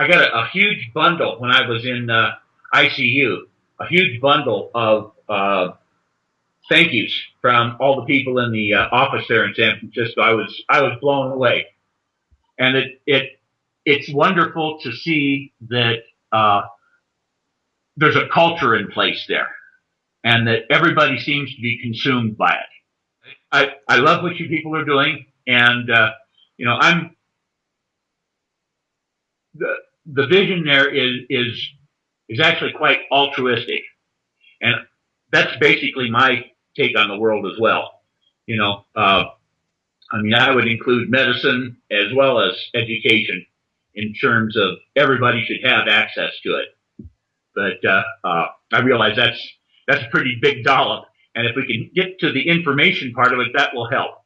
I got a, a huge bundle when I was in uh, ICU, a huge bundle of uh, thank yous from all the people in the uh, office there in San Francisco. I was I was blown away, and it it it's wonderful to see that uh, there's a culture in place there, and that everybody seems to be consumed by it. I I love what you people are doing, and uh, you know I'm the vision there is is is actually quite altruistic, and that's basically my take on the world as well. You know, uh, I mean, I would include medicine as well as education in terms of everybody should have access to it. But uh, uh, I realize that's that's a pretty big dollop, and if we can get to the information part of it, that will help.